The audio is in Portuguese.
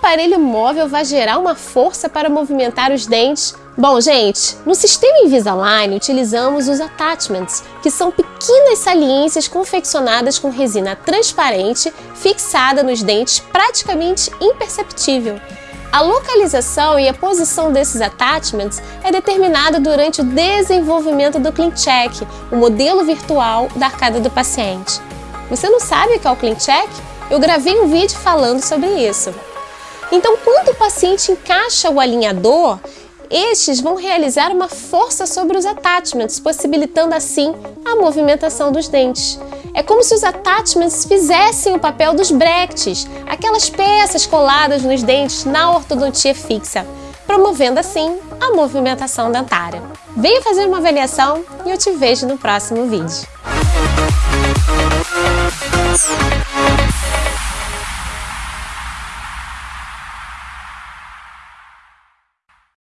aparelho móvel vai gerar uma força para movimentar os dentes? Bom, gente, no sistema Invisalign utilizamos os attachments, que são pequenas saliências confeccionadas com resina transparente fixada nos dentes praticamente imperceptível. A localização e a posição desses attachments é determinada durante o desenvolvimento do CleanCheck, o modelo virtual da arcada do paciente. Você não sabe o que é o CleanCheck? Eu gravei um vídeo falando sobre isso. Então, quando o paciente encaixa o alinhador, estes vão realizar uma força sobre os attachments, possibilitando assim a movimentação dos dentes. É como se os attachments fizessem o papel dos brackets, aquelas peças coladas nos dentes na ortodontia fixa, promovendo assim a movimentação dentária. Venha fazer uma avaliação e eu te vejo no próximo vídeo.